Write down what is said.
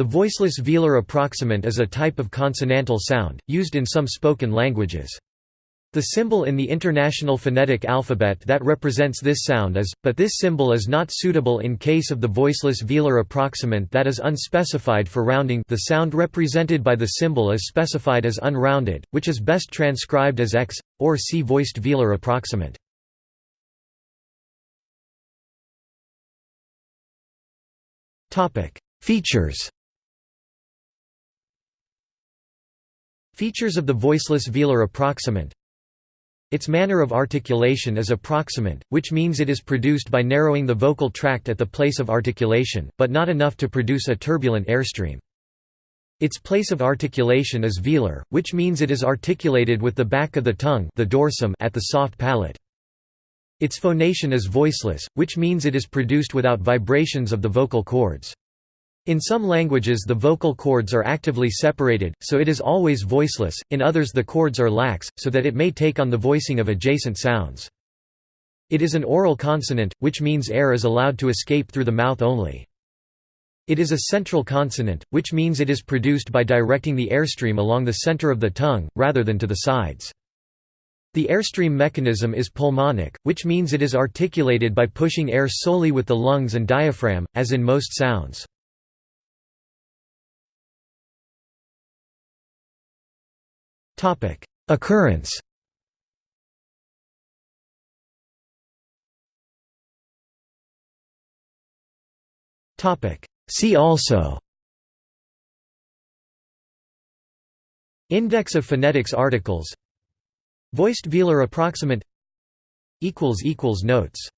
The voiceless velar approximant is a type of consonantal sound, used in some spoken languages. The symbol in the International Phonetic Alphabet that represents this sound is, but this symbol is not suitable in case of the voiceless velar approximant that is unspecified for rounding the sound represented by the symbol is specified as unrounded, which is best transcribed as x, or c voiced velar approximant. Features Features of the voiceless velar approximant its manner of articulation is approximant, which means it is produced by narrowing the vocal tract at the place of articulation, but not enough to produce a turbulent airstream. Its place of articulation is velar, which means it is articulated with the back of the tongue the dorsum at the soft palate. Its phonation is voiceless, which means it is produced without vibrations of the vocal cords. In some languages the vocal cords are actively separated, so it is always voiceless, in others the cords are lax, so that it may take on the voicing of adjacent sounds. It is an oral consonant, which means air is allowed to escape through the mouth only. It is a central consonant, which means it is produced by directing the airstream along the center of the tongue, rather than to the sides. The airstream mechanism is pulmonic, which means it is articulated by pushing air solely with the lungs and diaphragm, as in most sounds. Occurrence. See also. Index of phonetics articles. Voiced velar approximant. Notes